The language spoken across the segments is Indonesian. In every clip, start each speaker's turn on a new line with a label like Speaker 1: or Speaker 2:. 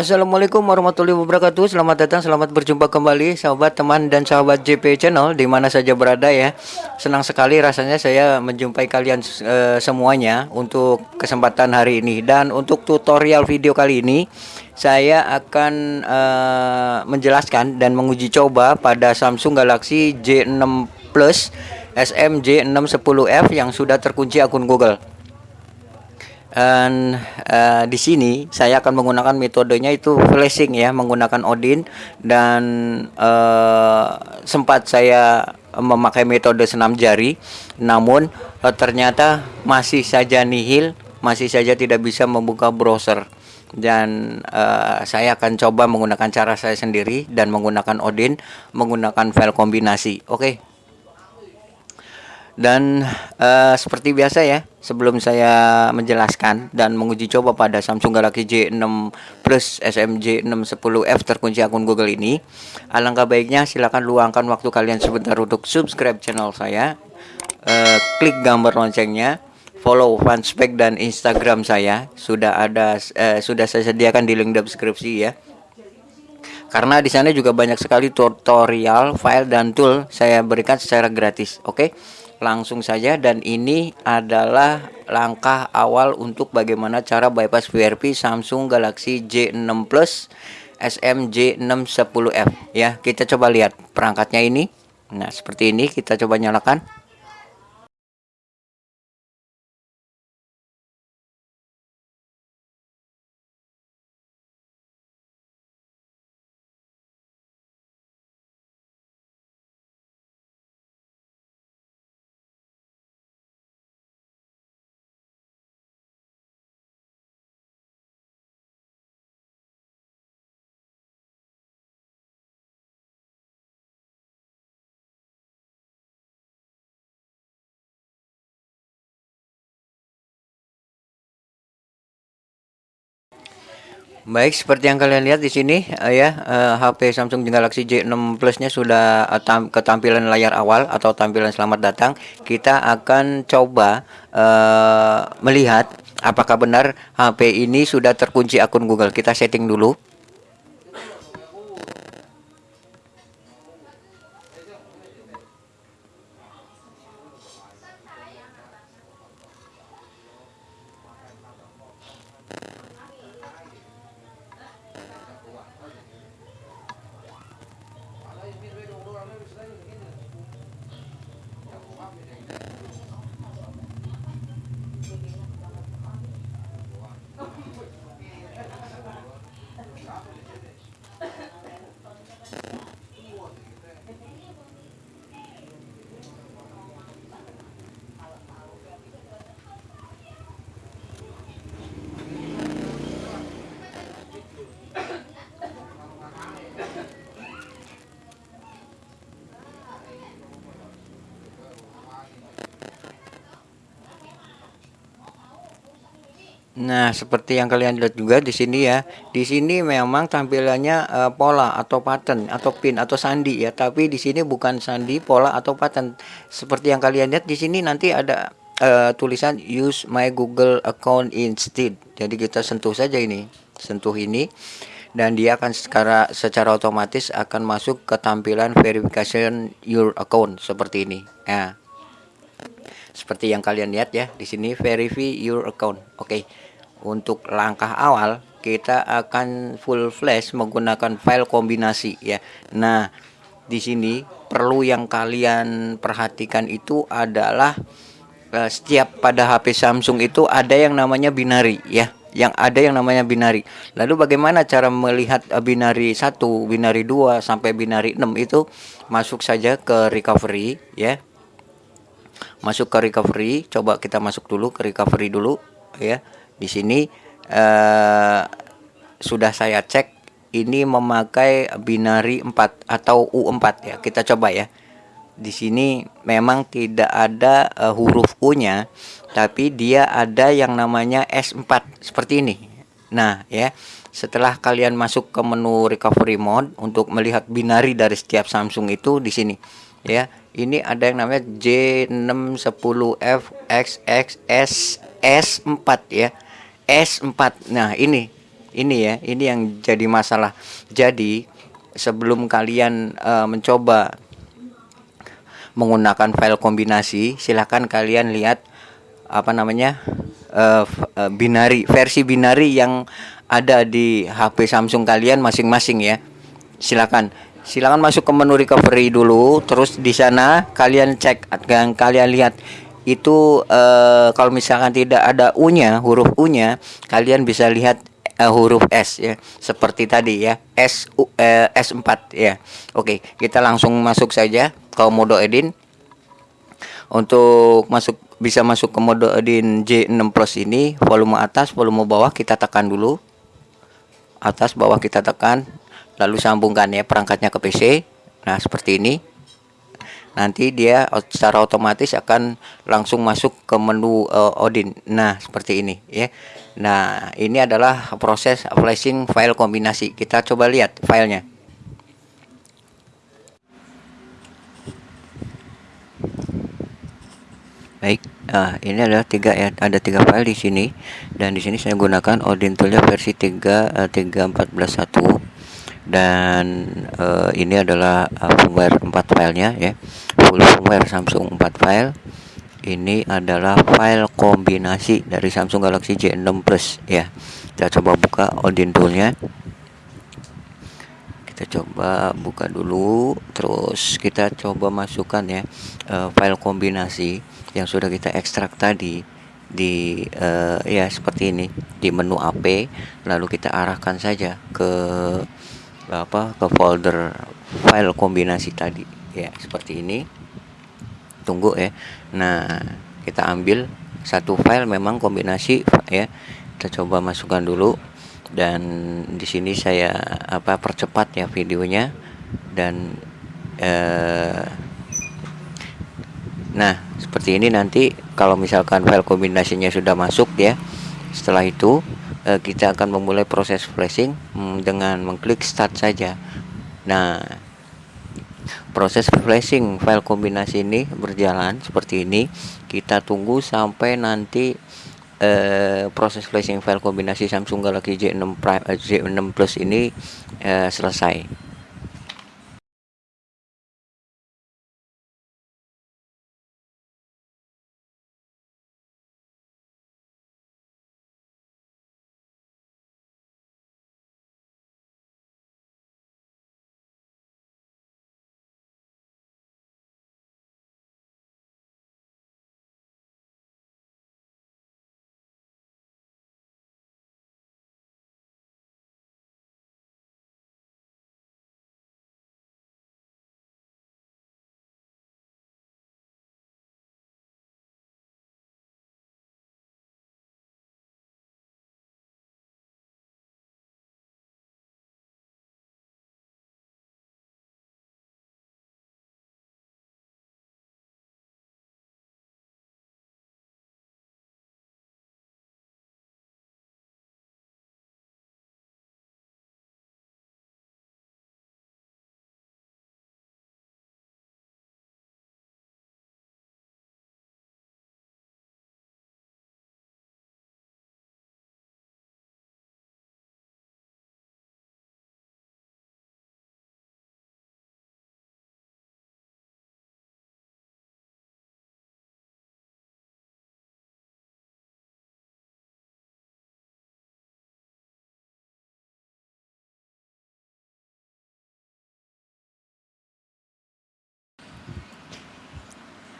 Speaker 1: Assalamualaikum warahmatullahi wabarakatuh. Selamat datang, selamat berjumpa kembali Sahabat, teman, dan sahabat JP Channel Di mana saja berada ya. Senang sekali rasanya saya menjumpai kalian e, semuanya Untuk kesempatan hari ini. Dan untuk tutorial video kali ini Saya akan e, menjelaskan dan menguji coba Pada Samsung Galaxy J6 Plus SMJ610F Yang sudah terkunci akun Google dan uh, di sini saya akan menggunakan metodenya itu flashing ya menggunakan Odin. Dan uh, sempat saya memakai metode senam jari. Namun uh, ternyata masih saja nihil masih saja tidak bisa membuka browser. Dan uh, saya akan coba menggunakan cara saya sendiri dan menggunakan Odin menggunakan file kombinasi. Oke? okay? Dan uh, seperti biasa ya, sebelum saya menjelaskan dan menguji coba pada Samsung Galaxy J6 Plus SMJ 610F terkunci akun Google ini, alangkah baiknya silakan luangkan waktu kalian sebentar untuk subscribe channel saya, uh, klik gambar loncengnya, follow fanspage dan Instagram saya sudah ada uh, sudah saya sediakan di link deskripsi ya karena di sana juga banyak sekali tutorial, file dan tool saya berikan secara gratis. Oke. Okay? Langsung saja dan ini adalah langkah awal untuk bagaimana cara bypass VRP Samsung Galaxy J6 Plus SMJ610F ya kita coba lihat perangkatnya ini. Nah seperti ini kita coba nyalakan Baik, seperti yang kalian lihat di sini uh, ya, uh, eh, HP Samsung Galaxy J6 Plus-nya sudah tam ketampilan layar awal atau tampilan selamat datang. Kita akan coba uh, melihat apakah benar HP ini sudah terkunci akun Google. Kita setting dulu. Nah, seperti yang kalian lihat juga di sini ya. Di sini memang tampilannya uh, pola atau pattern atau pin atau sandi ya, tapi di sini bukan sandi, pola atau pattern. Seperti yang kalian lihat di sini nanti ada uh, tulisan use my Google account instead. Jadi kita sentuh saja ini. Sentuh ini dan dia akan secara secara otomatis akan masuk ke tampilan verification your account seperti ini. Ya. Seperti yang kalian lihat ya, di sini verify your account. Oke. Okay untuk langkah awal kita akan full flash menggunakan file kombinasi ya. Nah, di sini perlu yang kalian perhatikan itu adalah uh, setiap pada HP Samsung itu ada yang namanya binary ya. Yang ada yang namanya binary. Lalu bagaimana cara melihat uh, binary 1, binary 2 sampai binary 6 itu masuk saja ke recovery ya. Masuk ke recovery, coba kita masuk dulu ke recovery dulu ya di sini uh, sudah saya cek ini memakai binari 4 atau U4 ya. Kita coba ya. Di sini memang tidak ada uh, huruf U-nya, tapi dia ada yang namanya S4 seperti ini. Nah, ya. Setelah kalian masuk ke menu recovery mode untuk melihat binari dari setiap Samsung itu di sini, ya. Ini ada yang namanya J610F XX S4 ya S4 nah ini ini ya ini yang jadi masalah. Jadi sebelum kalian uh, mencoba menggunakan file kombinasi silahkan kalian lihat apa namanya uh, binari versi binari yang ada di HP Samsung kalian masing-masing ya. Silakan silakan masuk ke menu recovery dulu terus di sana kalian cek dan kalian lihat itu uh, kalau misalkan tidak ada U-nya huruf U-nya kalian bisa lihat uh, huruf S ya. Seperti tadi ya. S uh, S4 ya. Oke kita langsung masuk saja ke mode edit untuk masuk bisa masuk ke mode edit J6 Plus ini volume atas volume bawah kita tekan dulu. Atas bawah kita tekan lalu sambungkan ya perangkatnya ke PC nah seperti ini nanti dia secara otomatis akan langsung masuk ke menu uh, Odin. Nah, seperti ini ya. Nah, ini adalah proses flashing file kombinasi. Kita coba lihat filenya. Baik, nah, ini adalah tiga ya, ada tiga file di sini dan di sini saya gunakan Odin Toolnya versi 3 uh, 3.14.1 dan uh, ini adalah uh, firmware 4 filenya ya. Full firmware Samsung 4 file. Ini adalah file kombinasi dari Samsung Galaxy J6 Plus ya. Kita coba buka Odin toolnya. Kita coba buka dulu. Terus kita coba masukkan ya uh, file kombinasi yang sudah kita ekstrak tadi di uh, ya seperti ini di menu AP lalu kita arahkan saja ke apa ke folder file kombinasi tadi. Ya seperti ini. Tunggu ya. Nah kita ambil satu file memang kombinasi ya. Kita coba masukkan dulu. Dan di sini saya apa percepat ya videonya. Dan eh, nah seperti ini nanti. Kalau misalkan file kombinasinya sudah masuk ya. Setelah itu uh, kita akan memulai proses flashing um, dengan mengklik start saja. Nah proses flashing file kombinasi ini berjalan seperti ini. Kita tunggu sampai nanti uh, proses flashing file kombinasi Samsung Galaxy J6 Prime uh, J6 Plus ini uh, selesai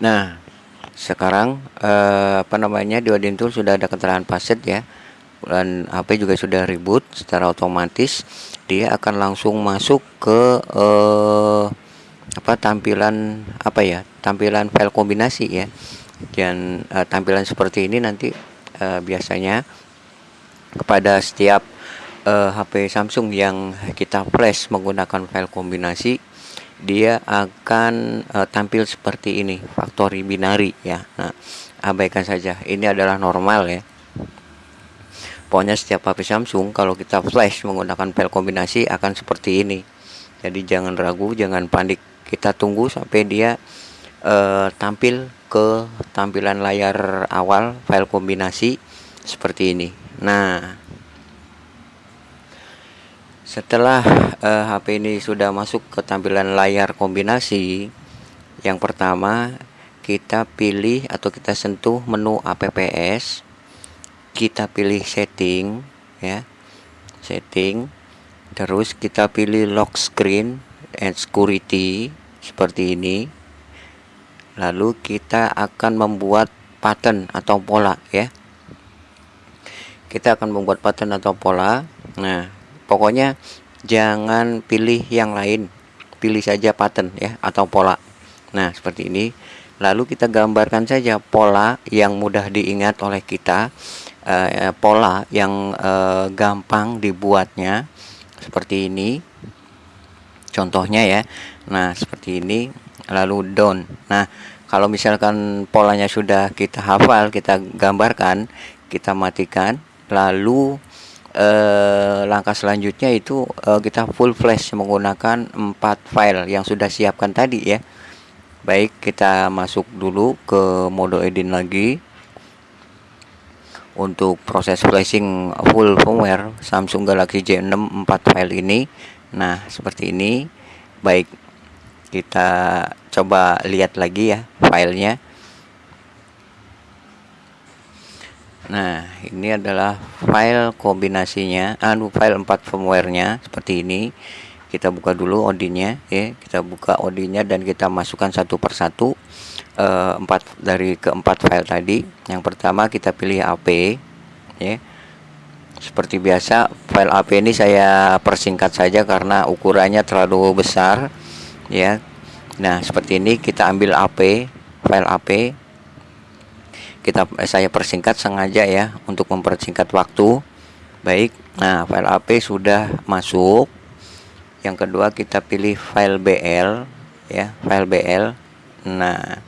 Speaker 1: Nah, sekarang eh, apa namanya di Odin Tool sudah ada keterangan password ya. Dan HP juga sudah reboot secara otomatis dia akan langsung masuk ke eh, apa tampilan apa ya? Tampilan file kombinasi ya. Dan eh, tampilan seperti ini nanti eh, biasanya kepada setiap eh, HP Samsung yang kita flash menggunakan file kombinasi dia akan uh, tampil seperti ini factory binary ya. Nah abaikan saja. Ini adalah normal ya. Pokoknya setiap HP Samsung kalau kita flash menggunakan file kombinasi akan seperti ini. Jadi jangan ragu jangan panik. Kita tunggu sampai dia uh, tampil ke tampilan layar awal file kombinasi seperti ini. Nah, setelah uh, eh, HP ini sudah masuk ke tampilan layar kombinasi, yang pertama kita pilih atau kita sentuh menu apps, kita pilih setting ya. Setting terus kita pilih lock screen and security seperti ini. Lalu kita akan membuat pattern atau pola ya. Kita akan membuat pattern atau pola. Nah, pokoknya jangan pilih yang lain. Pilih saja pattern ya atau pola. Nah seperti ini. Lalu kita gambarkan saja pola yang mudah diingat oleh kita eh, pola yang eh, gampang dibuatnya. Seperti ini. Contohnya ya. Nah seperti ini. Lalu down. Nah kalau misalkan polanya sudah kita hafal kita gambarkan kita matikan lalu eh, langkah selanjutnya itu eh, kita full flash menggunakan empat file yang sudah siapkan tadi ya. Baik kita masuk dulu ke mode edit lagi. Untuk proses flashing full firmware Samsung Galaxy J6 4 file ini. Nah seperti ini. Baik kita coba lihat lagi ya filenya Nah, ini adalah file kombinasinya, anu file 4 firmware-nya seperti ini. Kita buka dulu Odinnya ya. Kita buka Odinnya dan kita masukkan satu persatu eh, empat dari keempat file tadi. Yang pertama kita pilih AP ya. Seperti biasa, file AP ini saya persingkat saja karena ukurannya terlalu besar ya. Nah, seperti ini kita ambil AP, file AP kita eh, saya persingkat sengaja ya untuk mempersingkat waktu. Baik nah file AP sudah masuk. Yang kedua kita pilih file BL ya file BL nah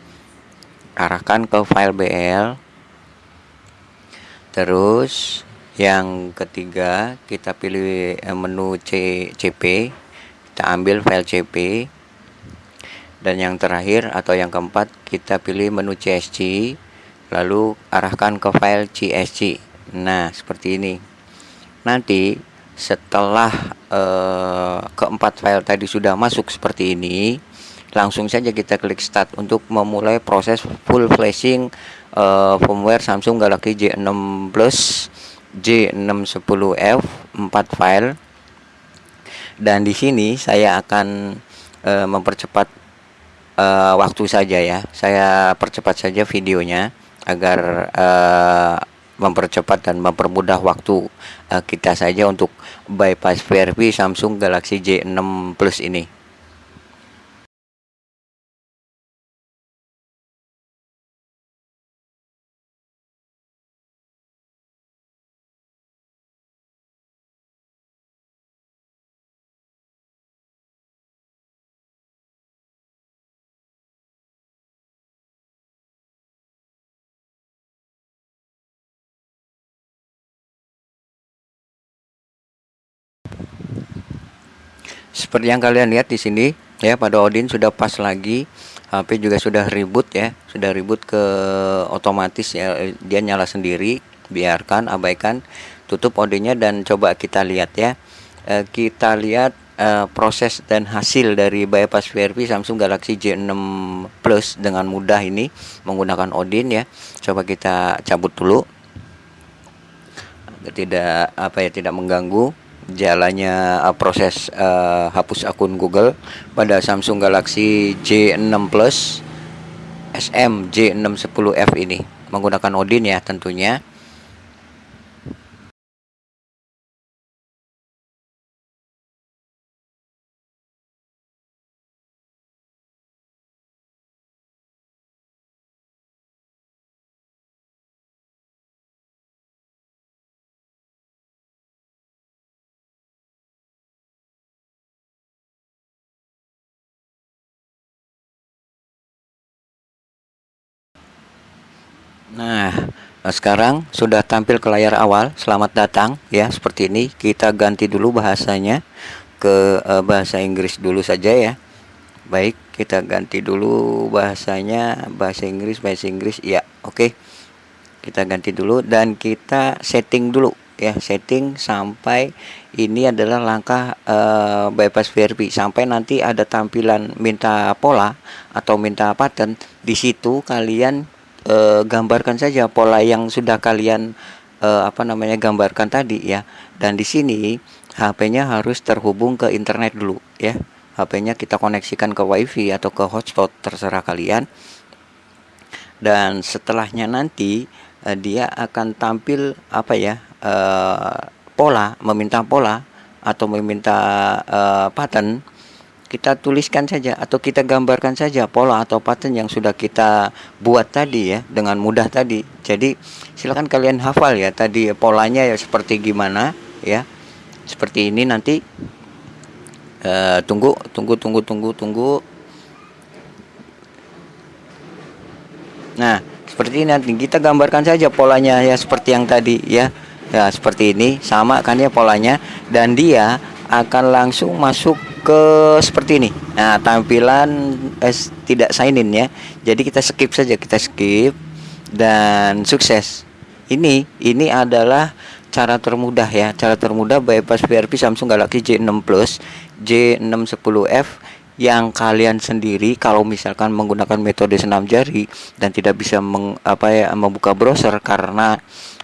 Speaker 1: arahkan ke file BL terus yang ketiga kita pilih eh, menu C, CP kita ambil file CP dan yang terakhir atau yang keempat kita pilih menu CSC lalu arahkan ke file CSC nah seperti ini. Nanti setelah eh, keempat file tadi sudah masuk seperti ini langsung saja kita klik start untuk memulai proses full flashing eh, firmware Samsung Galaxy J6 Plus J610F 4 file. Dan di sini saya akan eh, mempercepat uh, waktu saja ya. Saya percepat saja videonya agar uh, mempercepat dan mempermudah waktu uh, kita saja untuk bypass VRV Samsung Galaxy J6 Plus ini. Seperti yang kalian lihat di sini ya pada Odin sudah pas lagi. HP juga sudah reboot ya. Sudah reboot ke otomatis ya. Dia nyala sendiri. Biarkan abaikan. Tutup Odinnya dan coba kita lihat ya. E, kita lihat e, proses dan hasil dari bypass VRP Samsung Galaxy J6 Plus dengan mudah ini menggunakan Odin ya. Coba kita cabut dulu. Tidak apa ya tidak mengganggu jalannya uh, proses uh, hapus akun Google pada Samsung Galaxy J6 Plus SM J610F ini. Menggunakan Odin ya tentunya Nah, sekarang sudah tampil ke layar awal. Selamat datang ya, seperti ini. Kita ganti dulu bahasanya ke uh, bahasa Inggris dulu saja ya. Baik, kita ganti dulu bahasanya bahasa Inggris, bahasa Inggris. Ya, oke. Kita ganti dulu dan kita setting dulu ya setting sampai ini adalah langkah uh, bypass VRP sampai nanti ada tampilan minta pola atau minta pattern di situ kalian uh, gambarkan saja pola yang sudah kalian uh, apa namanya gambarkan tadi ya. Dan di sini HP-nya harus terhubung ke internet dulu ya. HP-nya kita koneksikan ke WiFi atau ke hotspot terserah kalian. Dan setelahnya nanti uh, dia akan tampil apa ya uh, pola meminta pola atau meminta uh, pattern kita tuliskan saja atau kita gambarkan saja pola atau pattern yang sudah kita buat tadi ya dengan mudah tadi. Jadi silahkan kalian hafal ya tadi polanya ya seperti gimana ya. Seperti ini nanti uh, tunggu tunggu tunggu tunggu tunggu. Nah, seperti ini nanti kita gambarkan saja polanya ya seperti yang tadi ya. Ya, seperti ini sama kan ya polanya. Dan dia akan langsung masuk ke seperti ini. Nah, tampilan eh, tidak sign in ya. Jadi kita skip saja, kita skip dan sukses. Ini ini adalah cara termudah ya, cara termudah bypass VRP Samsung Galaxy J6 Plus, J610F yang kalian sendiri kalau misalkan menggunakan metode senam jari dan tidak bisa meng, apa ya membuka browser karena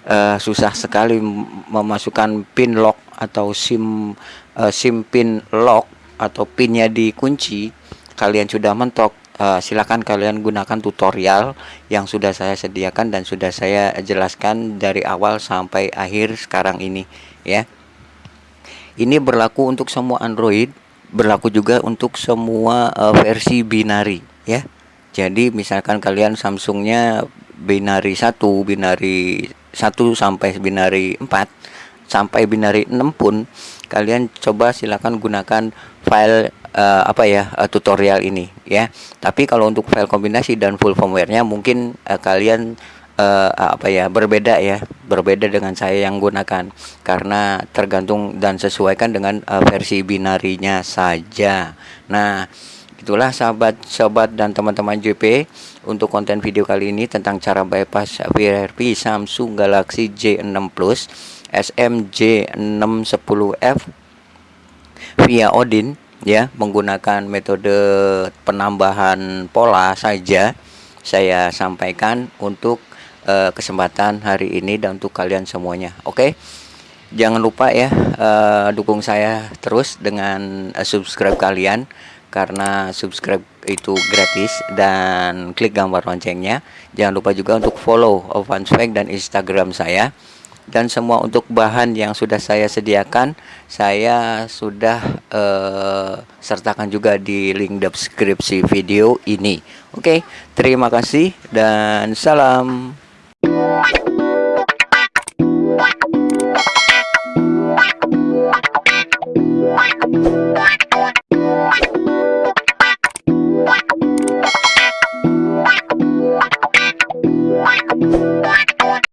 Speaker 1: uh, susah sekali memasukkan pin lock atau sim uh, sim pin lock atau pinnya dikunci kalian sudah mentok uh, silakan kalian gunakan tutorial yang sudah saya sediakan dan sudah saya jelaskan dari awal sampai akhir sekarang ini ya ini berlaku untuk semua Android berlaku juga untuk semua uh, versi binari ya. Jadi misalkan kalian Samsungnya binari 1, binari 1 sampai binari 4 sampai binari 6 pun kalian coba silakan gunakan file uh, apa ya uh, tutorial ini ya. Tapi kalau untuk file kombinasi dan full firmware-nya mungkin uh, kalian uh, apa ya berbeda ya berbeda dengan saya yang gunakan karena tergantung dan sesuaikan dengan uh, versi binarinya saja nah itulah sahabat-sahabat dan teman-teman JP untuk konten video kali ini tentang cara bypass VRP Samsung Galaxy J6 Plus SMJ610F via Odin ya menggunakan metode penambahan pola saja saya sampaikan untuk uh, kesempatan hari ini dan untuk kalian semuanya. Oke. Okay? Jangan lupa ya uh, dukung saya terus dengan uh, subscribe kalian karena subscribe itu gratis dan klik gambar loncengnya. Jangan lupa juga untuk follow Ovanswag dan Instagram saya dan semua untuk bahan yang sudah saya sediakan saya sudah uh, sertakan juga di link deskripsi video ini. Oke okay, terima kasih dan salam.